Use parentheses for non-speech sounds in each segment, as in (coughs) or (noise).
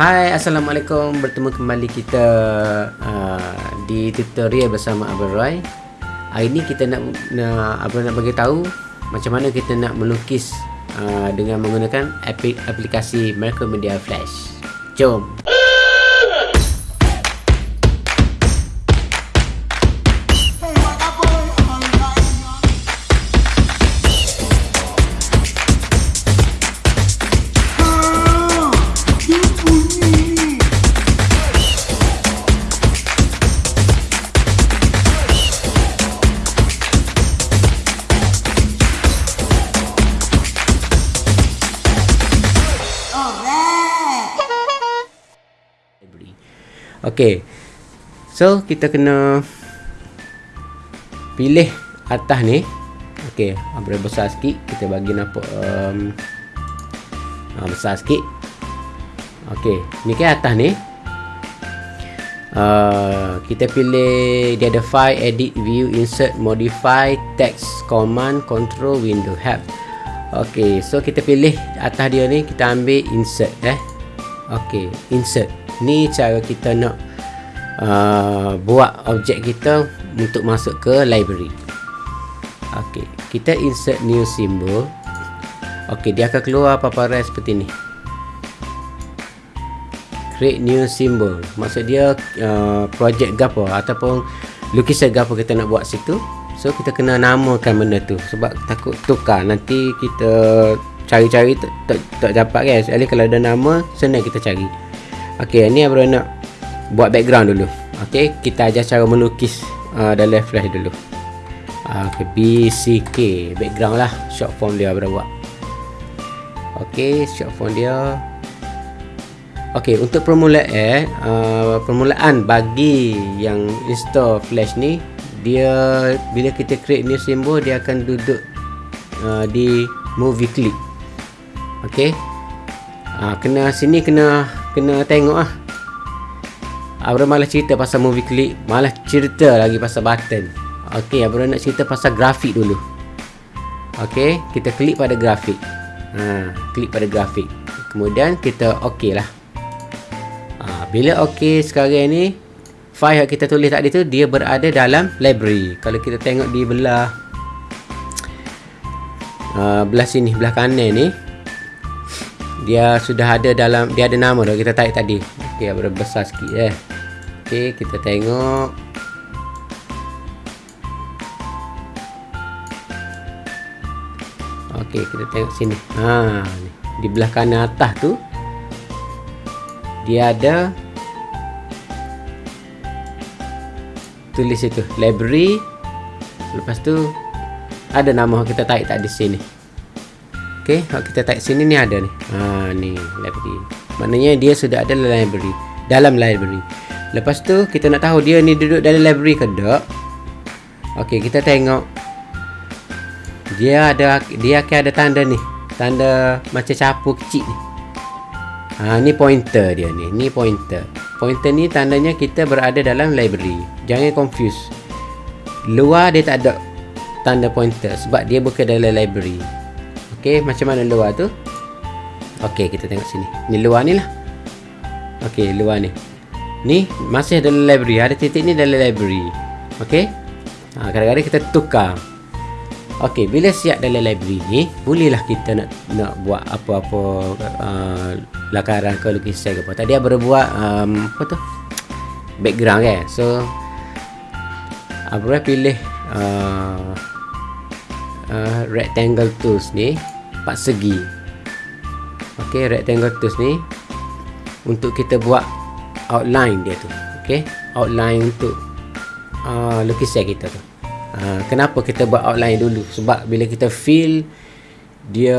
Hai Assalamualaikum. Bertemu kembali kita uh, Di tutorial bersama Abang Roy. Hari ni kita nak, nak Abang nak bagi tahu Macam mana kita nak melukis uh, Dengan menggunakan aplikasi Macromedia Flash. Jom Okey. So kita kena pilih atas ni. Okey, ambil besar sikit. Kita bagi nampak um, uh, besar sikit. Okey, ni kan atas ni. Uh, kita pilih dia ada file edit view insert modify text command control window help Okey, so kita pilih atas dia ni kita ambil insert eh. Okey, insert ni cara kita nak uh, buat objek kita untuk masuk ke library. Ok kita insert new symbol. Ok dia akan keluar paparan seperti ni. Create new symbol. Maksud dia uh, project gapo ataupun lukisan gapo kita nak buat situ. So kita kena namakan benda tu sebab takut tukar. Nanti kita cari-cari tak, tak, tak dapat kan. Sekali kalau ada nama senang kita cari. Okey, ni abang nak buat background dulu. Okey, kita ajar cara melukis uh, dalam flash dulu. Uh, Okey, BCK background lah short form dia abang buat. Okey, short form dia. Okey, untuk permulaan eh, uh, permulaan bagi yang install flash ni, dia bila kita create new symbol dia akan duduk uh, di movie clip. Okey. Uh, kena sini kena kena tengok ah. Abang malah cerita pasal movie clip, malah cerita lagi pasal button. Okey, abang nak cerita pasal grafik dulu. Okey, kita klik pada grafik. Ha, klik pada grafik. Kemudian kita okey lah. Ha, bila okey sekarang ni, file yang kita tulis tadi tu dia berada dalam library. Kalau kita tengok di belah uh, belah sini, belah kanan ni, dia sudah ada dalam dia ada nama dah kita type tadi okey okay, besar sikit eh. Okey kita tengok. Okey kita tengok sini. Ha ni di belah kanan atas tu dia ada tulis itu library. Lepas tu ada nama kita type tak di sini. Okey, kalau kita type sini ni ada ni. Ha ni library. Maknanya dia sudah ada dalam library. Dalam library. Lepas tu kita nak tahu dia ni duduk dalam library ke tak? Okey, kita tengok. Dia ada dia akan ada tanda ni. Tanda macam capu kecil ni. Ha ni pointer dia ni. Ni pointer. Pointer ni tandanya kita berada dalam library. Jangan confuse. Luar dia tak ada tanda pointer sebab dia bukan dalam library. Okey, macam mana luar tu? Okey, kita tengok sini. Ni luar ni lah. Okey, luar ni. Ni masih dalam library. Ada titik ni dalam library. Okey. Ha, kadang-kadang kita tukar. Okey, bila siap dalam library ni, bolehlah kita nak nak buat apa-apa uh, lakaran ke lukisan ke apa. Tadi abang buat um, apa tu? Background kan. So abang pilih uh, uh, rectangle tools ni empat segi ok rectangle tools ni untuk kita buat outline dia tu. Ok outline untuk uh, lukisan kita tu. Uh, kenapa kita buat outline dulu? Sebab bila kita fill dia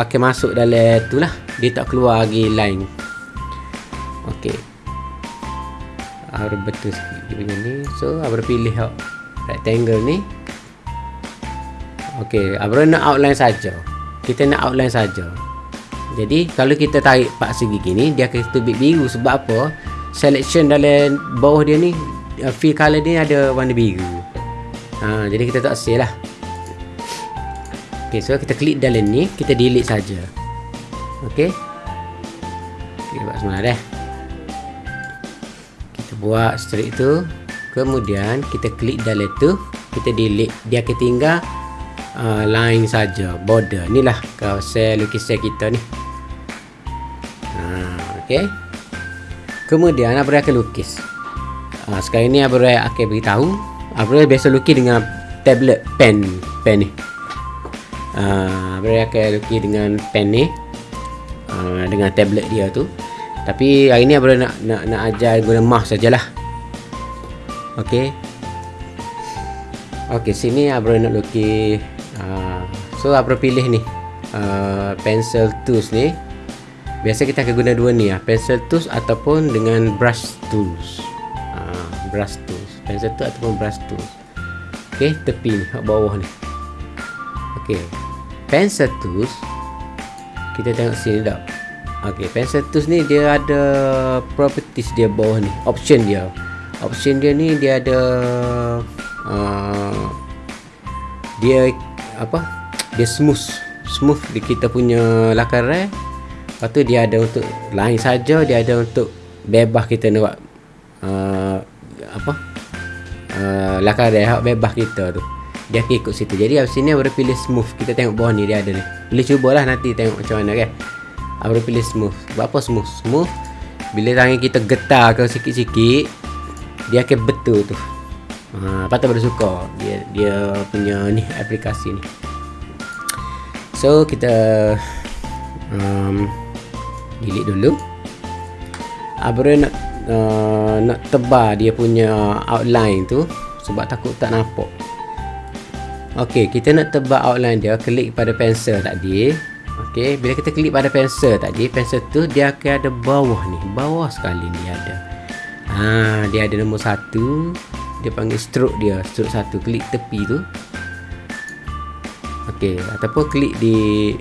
akan masuk dalam tu lah. Dia tak keluar lagi line. Ok harus betul sikit dia punya ni. So harus pilih rectangle ni. Okey, abang nak outline saja. Kita nak outline saja. Jadi, kalau kita tarik pak segi gini, dia akan tubik biru sebab apa? Selection dalam bawah dia ni uh, fill color dia ada warna biru. Ha, jadi kita tak save lah. Okey, so kita klik dalam ni, kita delete saja. Okey. kita buat semula dah kita buat straight tu kemudian kita klik dalam tu kita delete dia akan tinggal uh, line saja border inilah kawasan lukisan kita ni ok? Kemudian Abra akan lukis? Uh, sekarang ni Abra akan beritahu? Abra biasa lukis dengan tablet pen pen ni? Uh, Abra akan lukis dengan pen ni? Uh, dengan tablet dia tu. Tapi hari ni Abra nak, nak, nak ajar guna mouse sajalah. Ok? Ok sini Abra nak lukis? Uh, so Abra pilih ni? Uh, pencil tools ni biasa kita akan guna dua ni uh, pencil tools ataupun dengan brush tools. Uh, brush tools. Pencil tools ataupun brush tools. Ok tepi ni bawah ni. Ok pencil tools kita tengok sini tak ok pencil tools ni dia ada properties dia bawah ni. Option dia. Option dia ni dia ada uh, dia apa? Dia smooth. Smooth di kita punya lakaran lepas tu dia ada untuk lain saja dia ada untuk bebas kita nak buat uh, apa? Uh, lakaran bebas kita tu. Dia akan ikut situ. Jadi abis sini baru pilih smooth. Kita tengok bawah ni dia ada ni. Boleh cubalah nanti tengok macam mana kan? Baru pilih smooth. Buat apa smooth? Smooth bila tangan kita getar ke sikit-sikit dia akan betul tu. Ha, patut pada suka. Dia dia punya ni aplikasi ni. So kita um, delete dulu. Abra nak uh, nak tebal dia punya outline tu sebab takut tak nampak. Ok kita nak tebal outline dia klik pada pensel tadi. Ok bila kita klik pada pensel tadi pensel tu dia akan ada bawah ni. Bawah sekali ni ada. Ha, dia ada nombor satu. Dia panggil stroke dia stroke satu. Klik tepi tu. Ok ataupun klik di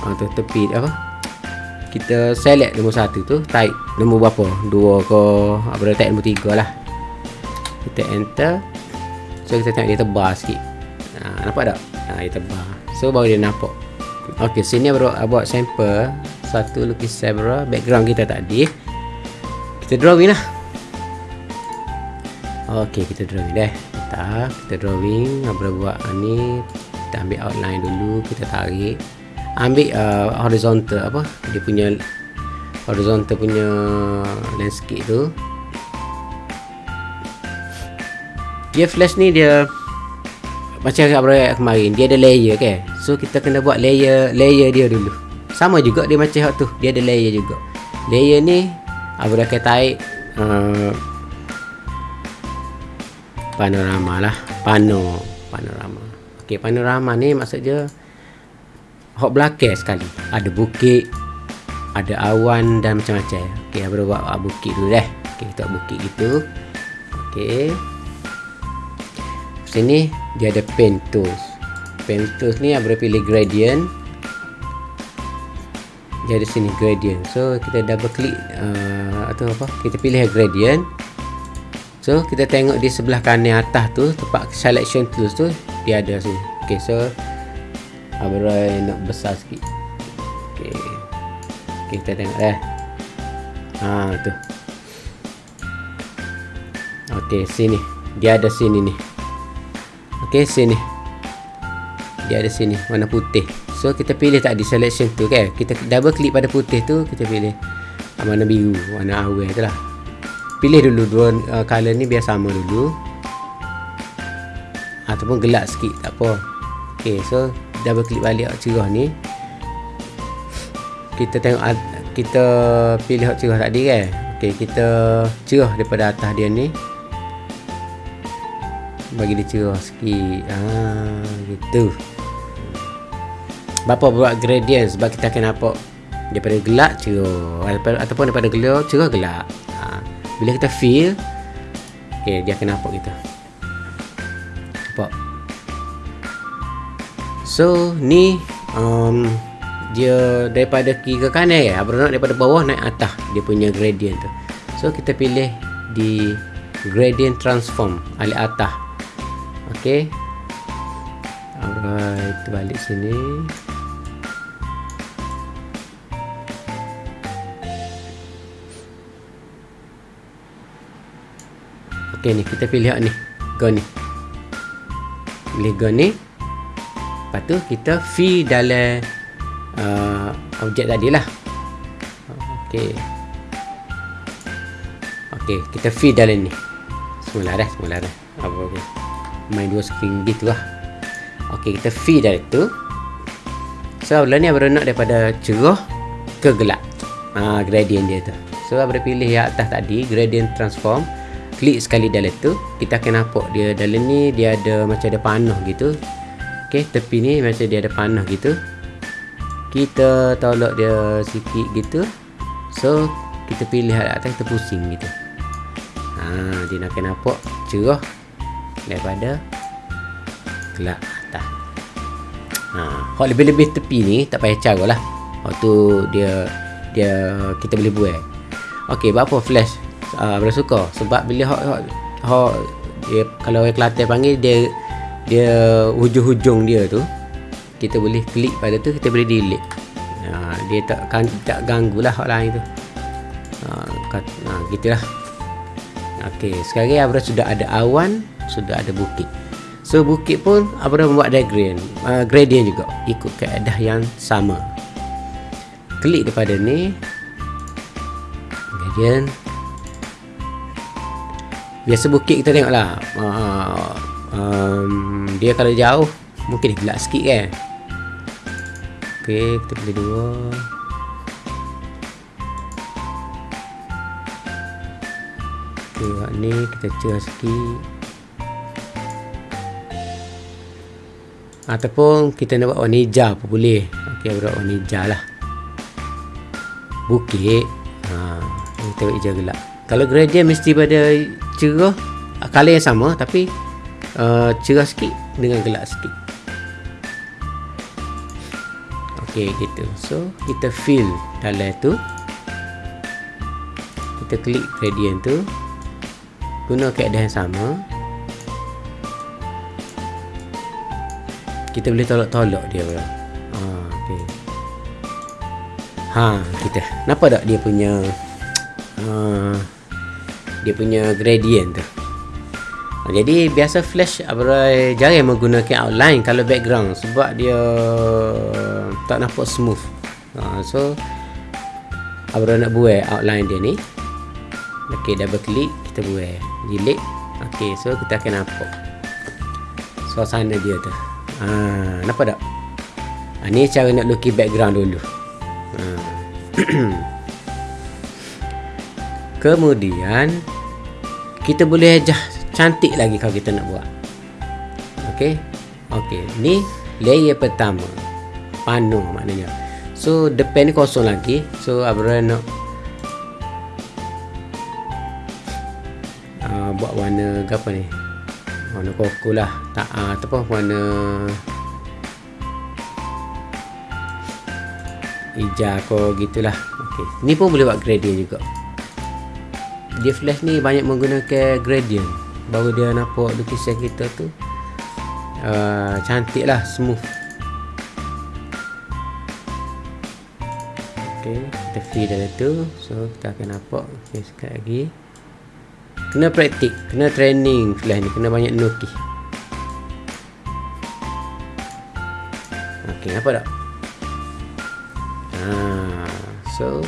ha, tu, tepi apa kita select nombor satu tu type nombor berapa? Dua ke apa type nombor tiga lah. Kita enter. So kita tengok dia tebal sikit. Ha, nampak tak? Ha, dia tebal so baru dia nampak. Ok sini baru buat sampel. Satu lukisan background kita tadi kita drawing lah. Ok kita drawing dah. Kita, kita drawing. Apa buat ni? Kita ambil outline dulu kita tarik ambil uh, horizontal apa? Dia punya horizontal punya landscape tu. Dia flash ni dia macam apa kemarin dia ada layer kan? So kita kena buat layer layer dia dulu. Sama juga dia macam tu dia ada layer juga. Layer ni dah tarik uh, Panorama lah. Pano Panorama. Ok panorama ni maksudnya Hok belakang sekali. Ada bukit Ada awan dan macam-macam. Ok dah buat? Bukit dulu deh Ok kita buat bukit gitu. Ok Sini dia ada pen tools. Pen tools ni dah pilih gradient dia ada sini gradient so kita double click uh, atau apa? Kita pilih gradient so kita tengok di sebelah kanan atas tu tempat selection tools tu dia ada sini. Ok so Abrai nak besar sikit. Ok ok kita tengok eh ha tu. Ok sini. Dia ada sini ni. Ok sini. Dia ada sini warna putih. So kita pilih tak di selection tu kan? Kita double klik pada putih tu Kita pilih Warna biru Warna awal tu lah. Pilih dulu dua uh, color ni biar sama dulu. Ataupun gelap sikit Tak apa. Okay so Double klik balik cerah ni Kita tengok Kita pilih cerah tadi kan Okay kita cerah daripada atas dia ni Bagi dia cerah sikit Ah, Gitu Bapa buat gradient sebab kita akan nampak daripada gelap cerah ataupun daripada gelap cerah gelap. Ha. Bila kita feel okey dia akan nampak kita. So ni um, Dia daripada kiri ke kanan ya? Abronaut daripada bawah naik atas Dia punya gradient tu. So kita pilih di Gradient transform Alik atas. Okay Alright Balik sini. Okay ni kita pilih ni. Go ni. Pilih go ni. Lepas tu kita feed dalam uh, objek tadi lah. Okey. Okey, kita feed dalam ni. Semula dah, semula dah. Apa okey. Main dua screen gitu lah. Okey, kita feed dari tu. So, bila ni Abra nak daripada cerah ke gelap. Ha, gradient dia tu. So, Abra pilih yang atas tadi, gradient transform. Klik sekali dalam tu. Kita akan nampak dia dalam ni, dia ada macam ada panah gitu. Okey, tepi ni macam dia ada panah gitu. Kita tolak dia sikit gitu. So, kita pilih atas, kita pusing gitu. Ha, dia nak akan nampak cerah daripada gelap atas. Ha, hak lebih-lebih tepi ni tak payah cara lah. Waktu dia dia kita boleh buat. Okey, apa flash? Ah uh, suka sebab bila hak hak dia kalau orang Kelantan panggil dia dia hujung-hujung dia tu kita boleh klik pada tu kita boleh delete. Ha, dia tak kan tak ganggulah hak lain tu. Ha, kat, ha gitulah. Okey, sekarang Abra sudah ada awan, sudah ada bukit. So bukit pun Abra membuat diagram uh, Gradient juga Ikut keadaan yang sama Klik daripada ni Gradient Biasa bukit kita tengok lah uh, um, Dia kalau jauh Mungkin dia gelap sikit kan? Okay kita pilih dua. Okay ni kita cerah sikit. Ataupun kita nak buat warna hijau pun boleh. Okey, buat warna hijau lah. Bukit. Ha, Kita buat hijau gelap Kalau gradient mesti pada cerah Color yang sama Tapi uh, cerah sikit dengan gelap sikit Okey, gitu So, kita fill dalam tu Kita klik gradient tu Guna keadaan yang sama kita boleh tolak-tolak dia bro. Ha, okey. Ha, kita. Nampak tak dia punya uh, dia punya gradient tu. Jadi biasa flash Abra jarang menggunakan outline kalau background sebab dia tak nampak smooth. Ha, so Abra nak buat outline dia ni. Okey, double click kita buat. Delete. Okey, so kita akan nampak suasana dia tu. Ha, nampak tak? Ha, ni cara nak lukis background dulu. Ha. (clears throat) Kemudian kita boleh ajah cantik lagi kalau kita nak buat. Okey. Okey, ni layer pertama. Panu maknanya. So depan ni kosong lagi. So Abra nak uh, buat warna apa ni? warna koko lah tak uh, ataupun warna hijau ko gitulah okey ni pun boleh buat gradient juga dia flash ni banyak menggunakan gradient baru dia nampak lukisan kita tu uh, cantik lah smooth. Okey kita feed dalam tu. So kita akan nampak. Okay, sekali lagi. Kena praktik Kena training Flash ni Kena banyak nukih Ok apa tak? Ha, So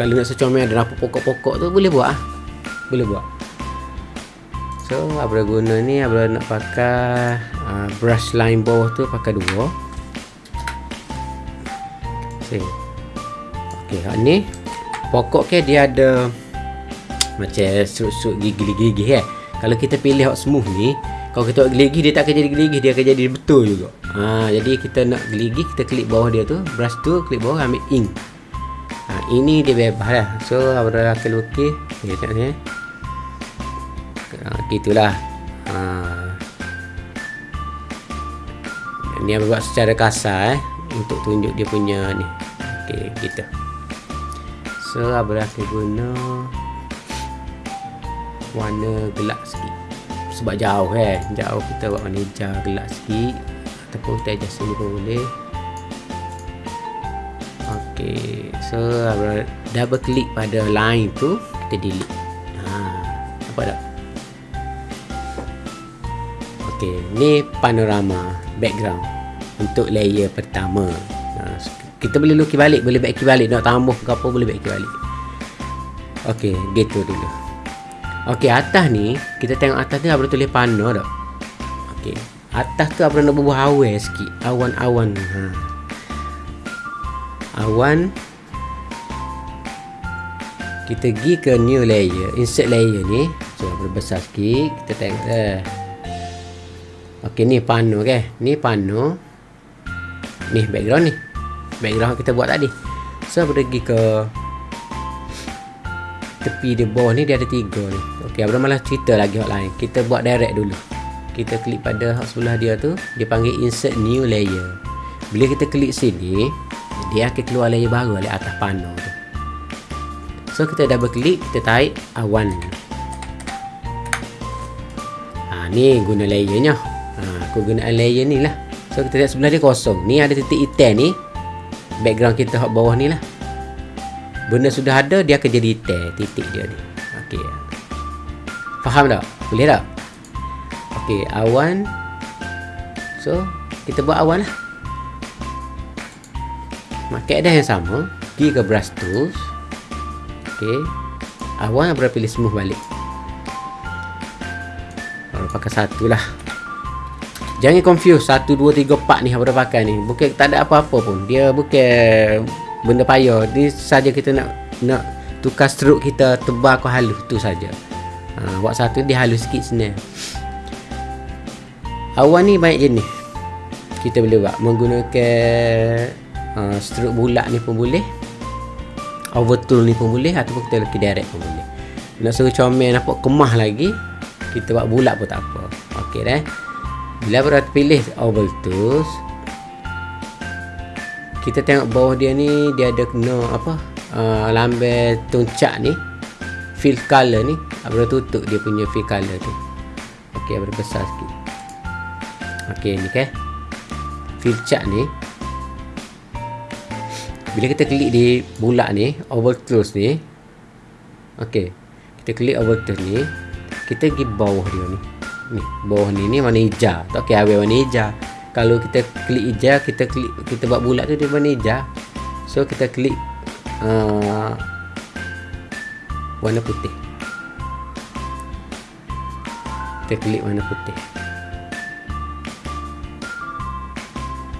Kalau nak secomel Ada nampak pokok-pokok tu Boleh buat ah, Boleh buat So Abra guna ni Abra nak pakai uh, Brush line bawah tu Pakai dua Okay Okay ni Pokok ke dia ada macam serut-serut gigi-gigi eh. Kalau kita pilih hot smooth ni, kalau kita geligi dia tak akan jadi geligi, dia akan jadi betul juga. Ha, jadi kita nak geligi, kita klik bawah dia tu, brush tu, klik bawah ambil ink. Ha, ini dia bebas lah. So, Abra akan lukis. Okay, tengok ni. Gitulah. Ha. Ni Abra buat secara kasar eh. Untuk tunjuk dia punya ni. Okay, gitu. So, Abra akan guna warna gelap sikit sebab jauh eh jauh kita buat warna hijau gelap sikit ataupun kita adjust sini pun boleh ok so double klik pada line tu kita delete ha, apa tak Okey, ni panorama background untuk layer pertama. Ha, kita boleh lukis balik, boleh baiki balik, nak tambah ke apa boleh baiki balik. Okey, gitu dulu. Okey, atas ni kita tengok atas ni apa tulis pano tak? Okey. Atas tu apa nak bubuh awan sikit, awan-awan. Ha. Awan kita pergi ke new layer, insert layer ni. So, berbesar sikit, kita tengok eh. Okey ni pano ke? Ni pano. Ni background ni. Background kita buat tadi. So pergi ke tepi di bawah ni dia ada tiga ni. Okey, Abang malah cerita lagi hot lain. Kita buat direct dulu. Kita klik pada hot sebelah dia tu, dia panggil insert new layer. Bila kita klik sini, dia akan keluar layer baru di atas pano tu. So kita double klik, kita tarik awan. Ha, ni guna layernya kegunaan layer ni lah. So kita lihat sebelah dia kosong. Ni ada titik hitam ni. Background kita hot bawah ni lah. Benda sudah ada dia akan jadi hitam titik dia ni. Ok faham tak? boleh tak? ok awan so kita buat awan lah. Market dah yang sama. Pergi ke brush tools. Ok awan berapa pilih smooth balik? Kalau pakai satu lah Jangan confuse 1, 2, 3, 4 ni Apa pakai ni. Bukan tak ada apa-apa pun. Dia bukan Benda payah. Ni saja kita nak Nak Tukar stroke kita Tebal ke halus. Tu saja. ha, Buat satu Dia halus sikit senang Awan ni banyak jenis. Kita boleh buat. Menggunakan uh, Stroke bulat ni pun boleh. Overtool ni pun boleh. Ataupun kita lukis direct pun boleh. Nak suruh comel Nampak kemah lagi Kita buat bulat pun tak apa. Okey dah bila berat pilih oval tools kita tengok bawah dia ni dia ada kena apa? Uh, lambe tuncak ni. Fill color ni. Abra tutup dia punya fill color tu. Okey abra besar sikit. Okey ni ke? Fill chart ni. Bila kita klik di bulat ni oval tools ni okey kita klik oval tools ni kita pergi bawah dia ni ni bawah ni ni warna hijau. Tak okey awal warna hijau. Kalau kita klik hijau kita klik kita buat bulat tu dia warna hijau. So kita klik uh, warna putih. Kita klik warna putih.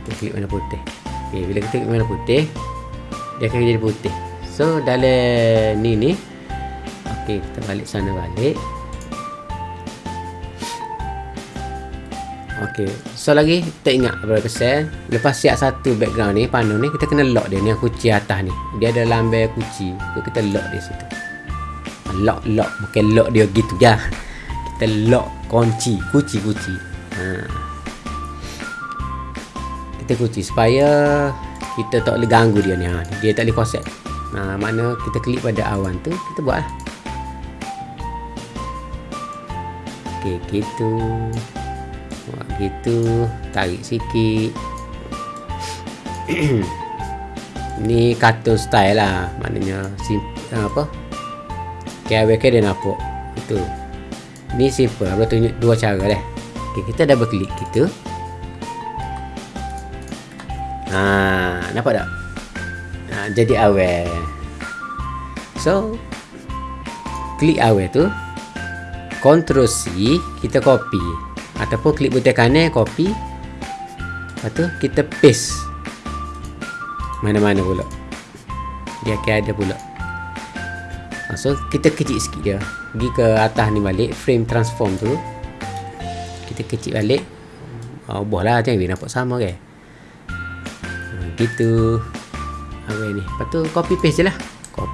Kita klik warna putih. Okay, bila kita klik warna putih dia akan jadi putih. So dalam ni ni ok kita balik sana balik Okey. So lagi kita ingat berapa persen. Lepas siap satu background ni, panu ni kita kena lock dia ni yang kunci atas ni. Dia ada lambai kunci. So kita lock di situ. Lock lock bukan lock dia gitu ya. (laughs) Kita lock kunci, kunci kunci. Ha. Kita kunci supaya kita tak boleh ganggu dia ni. Ha. Dia tak boleh konsep. Ha, mana kita klik pada awan tu, kita buat lah. Okey, gitu gitu tarik sikit. (clears throat) Ni cartoon style lah maknanya sim apa? KWK dia nampak itu ni simple aku tunjuk dua cara deh. Okay, kita double klik kita ha, nampak tak? Ha, jadi awal so klik awal tu. Ctrl C kita copy ataupun klik butang kanan copy. Lepas tu kita paste. Mana-mana pula. Dia akan ada pula. Ah, so kita kecil sikit dia. Pergi ke atas ni balik frame transform tu. Kita kecil balik. Oh, ubah lah jangan dia nampak sama ke ah, gitu. Apa ni? Lepas tu copy paste je lah.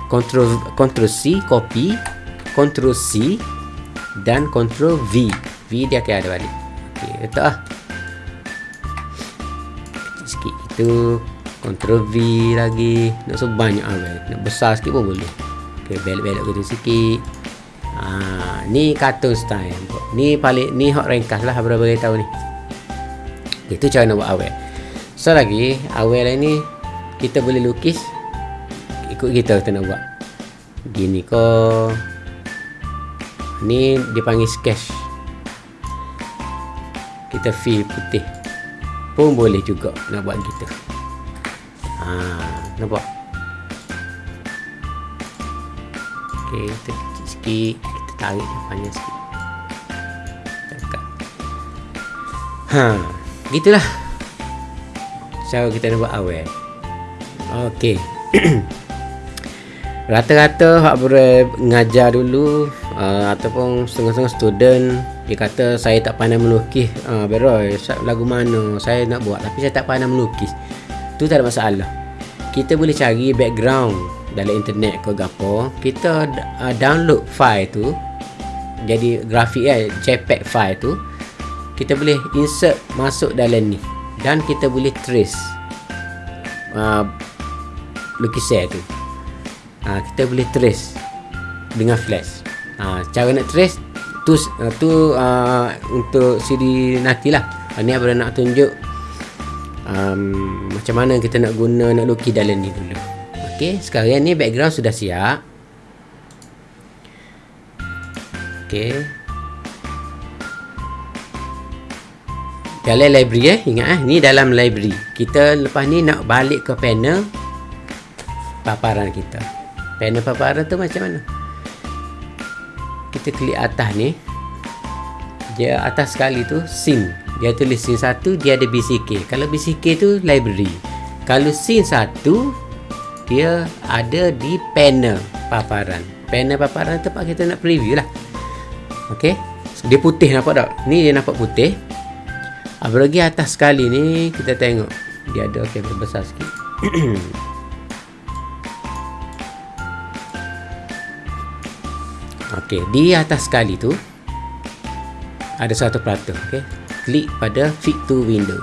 Control, control C copy. Control C dan control V V dia akan ada balik. Ok letak lah. Kecil sikit itu Ctrl V lagi. Nak so banyak lah nak besar sikit pun boleh. Ok belok-belok gitu sikit. Ha, ni cartoon style. Ni paling ni hot ringkas lah berapa bagi tahu ni. Itu cara nak buat awal so lagi awal ni kita boleh lukis. Ikut kita kita nak buat. Gini ko ni dipanggil sketch kita fill putih pun boleh juga nak buat gitu. Ha, nampak? Ok kita kecil sikit kita tarik panjang sikit. Dekat. ha gitulah. Cara kita nak buat awal. Ok (clears throat) rata-rata hak boleh ngajar dulu uh, ataupun setengah-setengah student dia kata saya tak pandai melukis. Uh, Beroy lagu mana? Saya nak buat tapi saya tak pandai melukis. Tu tak ada masalah. Kita boleh cari background dalam internet ke apa. Kita uh, download file tu. Jadi grafik eh jpeg file tu kita boleh insert masuk dalam ni. Dan kita boleh trace uh, lukisan tu. Ha, kita boleh trace dengan flash. Ha, cara nak trace tu uh, tu uh, untuk CD nanti lah. Ha, ni abang nak tunjuk um, macam mana kita nak guna nak lukis dalam ni dulu. Ok sekarang ni background sudah siap. Ok dalam library eh ingat eh ni dalam library. Kita lepas ni nak balik ke panel paparan kita. Panel paparan tu macam mana kita klik atas ni dia atas sekali tu scene. Dia tulis scene satu dia ada BCK kalau BCK tu library. Kalau scene satu dia ada di panel paparan. Panel paparan tempat kita nak preview lah. Ok? Dia putih nampak tak? Ni dia nampak putih. Apalagi atas sekali ni kita tengok. Dia ada ok besar sikit (clears throat) Okey, di atas sekali tu ada satu perata, okey. Klik pada fit to window.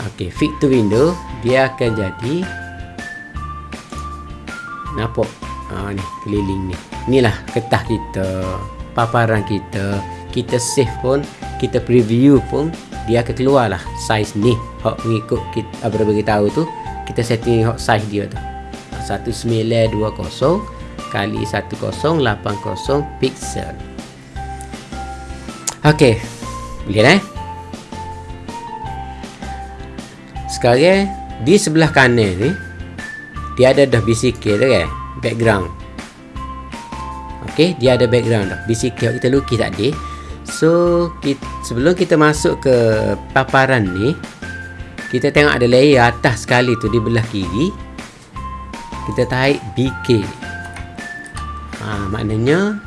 Okey, fit to window dia akan jadi nampak ha, ni keliling ni. Inilah ketah kita, paparan kita. Kita save pun, kita preview pun dia akan keluar lah size ni. Hak mengikut kita apa bagi tahu tu, kita setting hak size dia tu. 1920 kali 1080 pixel. Okey Boleh eh? Sekarang Di sebelah kanan ni Dia ada dah tu kan Background. Okey Dia ada background dah. BCK kita lukis tadi. So kita, Sebelum kita masuk ke Paparan ni Kita tengok ada layer atas sekali tu Di belah kiri. Kita tarik BK ha, maknanya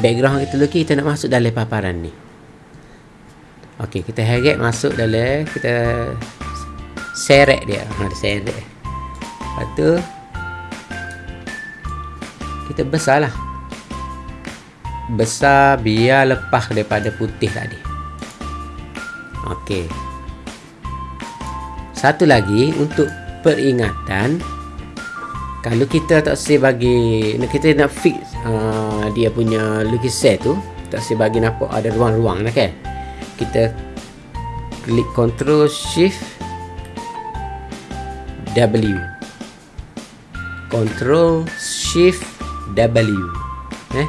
background kita lukis kita nak masuk dalam paparan ni. Ok kita heret masuk dalam kita seret dia. Ha, seret lepas tu kita besar lah. Besar biar lepas daripada putih tadi. Ok satu lagi untuk peringatan kalau kita tak say bagi kita nak fix uh, dia punya lukisan tu tak say bagi nampak ada ruang-ruang lah kan? Kita klik control shift W. Control shift W. Eh?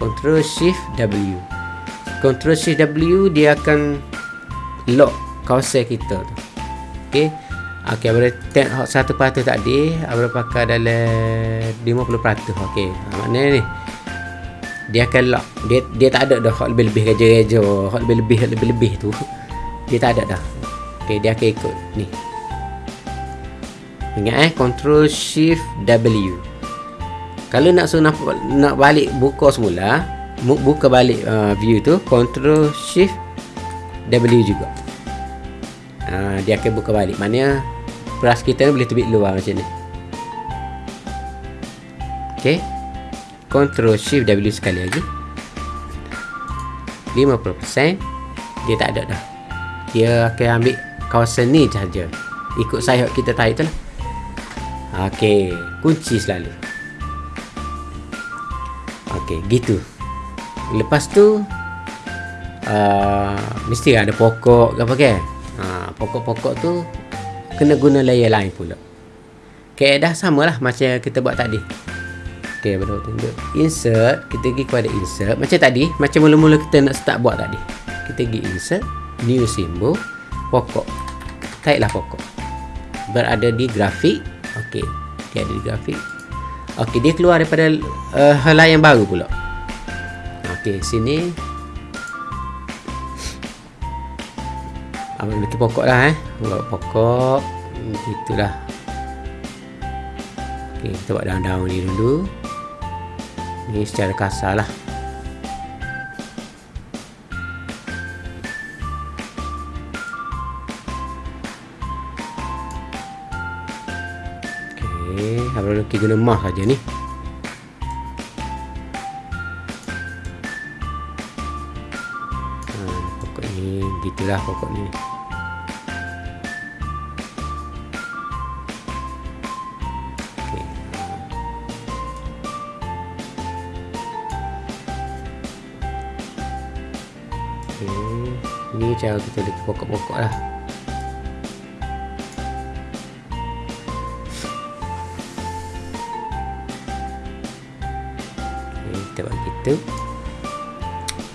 Control shift W. Control shift W dia akan lock kawasan kita tu. Okey Okey, boleh tengok satu peratus tadi, boleh pakai dalam 50%. Okey, ha, maknanya ni dia akan lock. Dia dia tak ada dah hot lebih-lebih kerja-kerja, hot lebih-lebih lebih-lebih tu. Dia tak ada dah. Okey, dia akan ikut ni. Ingat eh, control shift W. Kalau nak suruh nak, nak balik buka semula, buka balik uh, view tu, control shift W juga. Ha, dia akan buka balik. Maknanya Brush kita boleh terbit luar macam ni. Ok Ctrl Shift W sekali lagi. 50% Dia tak ada dah. Dia akan ambil kawasan ni sahaja. Ikut sayap kita tarik tu lah. Ok Kunci selalu. Ok gitu. Lepas tu uh, Mesti ada pokok ke apa ha, pokok-pokok tu kena guna layer lain pula keadaan sama lah macam kita buat tadi Okey, baru tunjuk. Insert, kita pergi kepada insert. Macam tadi, macam mula-mula kita nak start buat tadi. Kita pergi insert, new symbol, pokok. Taiklah pokok. Berada di grafik. Okey, dia ada di grafik. Okey, dia keluar daripada uh, helai yang baru pula. Okey, sini. Abang letak pokok lah eh. Buat pokok. Itulah. Okey, kita buat daun-daun ni dulu. Ini secara kasar lah. Okey, Abang Luki guna mah saja ni. Ni, gitulah pokok ni. Ni cara kita letak pokok-pokok lah. Okey, kita buat gitu.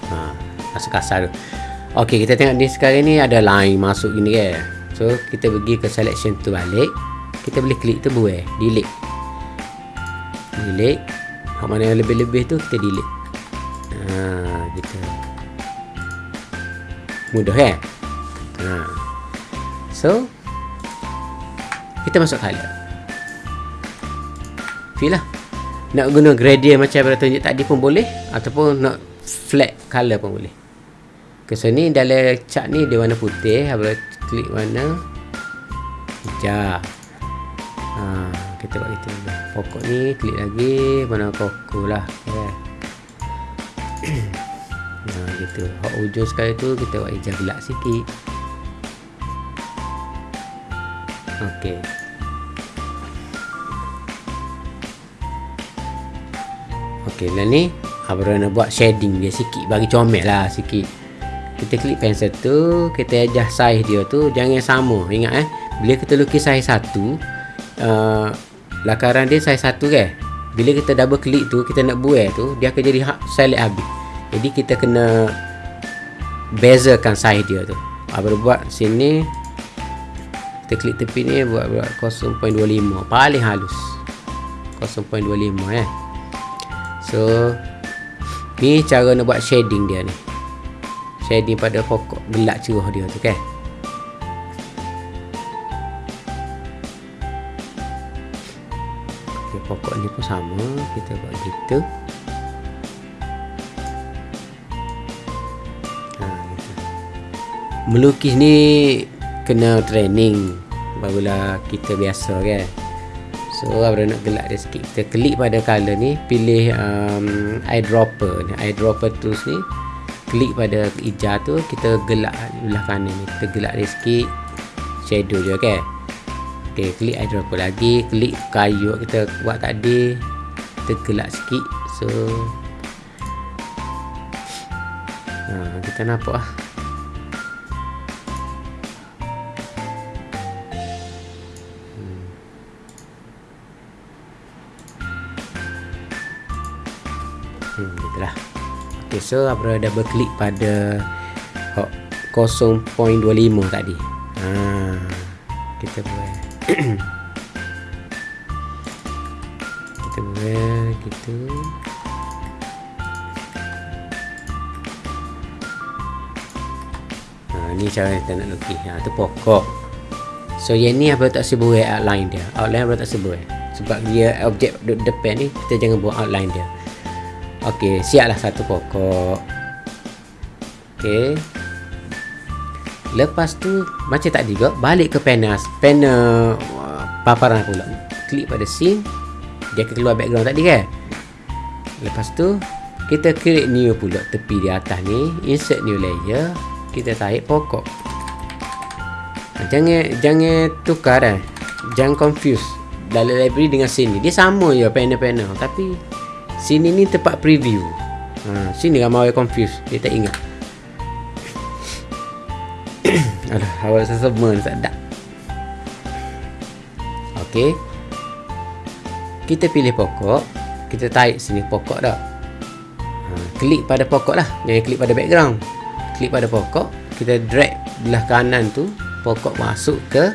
Ha, rasa kasar tu. Okey, kita tengok ni sekarang ni ada line masuk gini kan. So, kita pergi ke selection tu balik. Kita boleh klik tu buai, delete. Delete. Hak mana yang lebih-lebih tu kita delete. Ha, gitu. Mudah kan? Ha. So, kita masuk color. Fill lah. Nak guna gradient macam yang tunjuk tadi pun boleh ataupun nak flat color pun boleh. Ke sini dalam chart ni dia warna putih, habis klik warna hijau. Ha, kita buat itu dulu. Pokok ni klik lagi warna koko lah. Okay. (coughs) Ha, gitu. Hak ujung sekali tu kita buat hijau gelap sikit. Okey. Okey, lah ni Abang nak buat shading dia sikit Bagi comel lah sikit Kita klik pensel tu Kita adjust size dia tu Jangan sama. Ingat eh? Bila kita lukis size satu uh, Lakaran dia size satu kan? Bila kita double klik tu Kita nak buat tu Dia akan jadi select habis. Jadi kita kena Bezakan size dia tu. Abang buat sini. Kita klik tepi ni Buat, buat 0.25 Paling halus. 0.25 eh? So Ni cara nak buat shading dia ni Shading pada pokok gelap cerah dia tu kan? Okay, Pokok ni pun sama. Kita buat gitu ha, gitu. Melukis ni Kena training. Barulah kita biasa kan? So Abra nak gelap dia sikit Kita klik pada color ni Pilih um, eyedropper. Ni Eyedropper tools ni Klik pada hijau tu Kita gelap belah kanan ni. Kita gelap dia sikit Shadow je kan Okay klik eyedropper lagi? Klik kayu kita buat tadi Kita gelap sikit So ha, Kita nampak lah Okay, so Abra double klik pada hot 0.25 tadi. Ha, kita buat. (clears throat) kita buat gitu. Ha, ni cara kita nak lukis. Ha, tu pokok. So yang ni Abra tak sebut outline dia. Outline Abra tak sebut. Sebab dia objek depan ni kita jangan buat outline dia. Okey, siaplah satu pokok. Okey. Lepas tu macam tadi juga balik ke panel panel paparan pula. Klik pada scene. Dia akan keluar background tadi kan? Lepas tu kita create new pula tepi di atas ni, insert new layer, kita tarik pokok. Jangan jangan tukar dah. Jangan confuse dalam library dengan sini. Dia sama je panel-panel tapi Sini ni tempat preview. Ha, Sini ramai orang confused. Dia tak ingat. (coughs) Aduh, awak rasa semua ada. Ok Kita pilih pokok. Kita tarik sini pokok dah. Ha, klik pada pokok lah. Jangan klik pada background. Klik pada pokok. Kita drag belah kanan tu pokok masuk ke.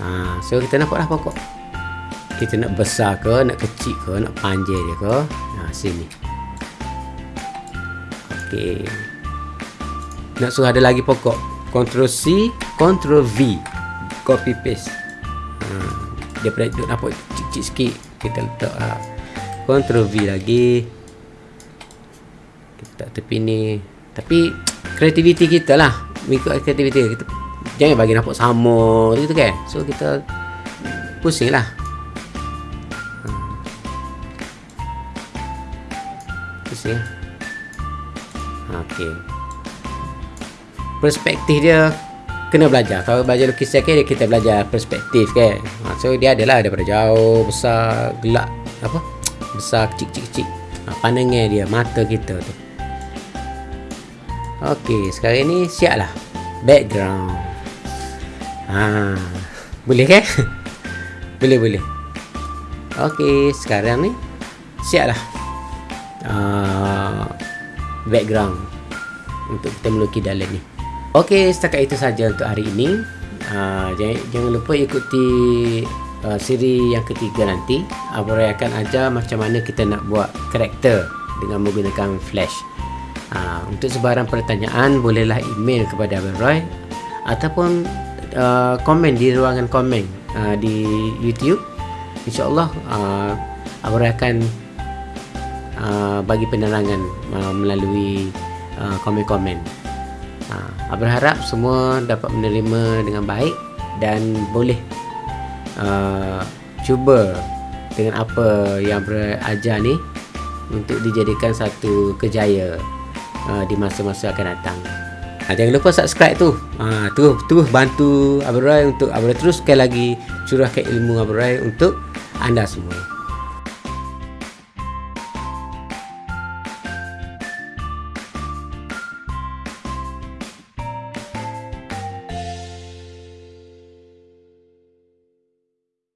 Ha, so kita nampak lah pokok kita nak besar ke nak kecil ke nak panjang dia ke. Ha, sini. Ok nak suruh ada lagi pokok. Ctrl C Ctrl V. Copy paste. Ha, daripada duduk nampak cik-cik sikit kita letak ha. Ctrl V lagi. Kita tak tepi ni. Tapi kreativiti kita lah. Mengikut kreativiti kita. Jangan bagi nampak sama gitu kan. So kita pusing lah pusing lah ok perspektif dia kena belajar. Kalau belajar lukisan kan kita belajar perspektif kan? Ha, so dia adalah daripada jauh besar gelap apa? Besar kecil kecil kecil ha, pandangan dia mata kita tu. Ok sekarang ni siap lah background. Ha, boleh kan? (laughs) Boleh boleh. Ok sekarang ni siap lah uh, background untuk kita melukis dalam ni Okey, setakat itu saja untuk hari ini. Uh, jangan, jangan lupa ikuti uh, siri yang ketiga nanti. Roy akan ajar macam mana kita nak buat karakter dengan menggunakan flash. Uh, untuk sebarang pertanyaan, bolehlah email kepada Abang Roy ataupun uh, komen di ruangan komen uh, di YouTube. InsyaAllah uh, Roy akan uh, bagi penerangan uh, melalui uh, komen-komen. Ha, berharap semua dapat menerima dengan baik dan boleh uh, cuba dengan apa yang berajar ni untuk dijadikan satu kejaya uh, di masa-masa akan datang. Ha, jangan lupa subscribe tu. Ha, tu tu bantu Abrai untuk Abrai teruskan lagi curahkan ilmu Abrai untuk anda semua.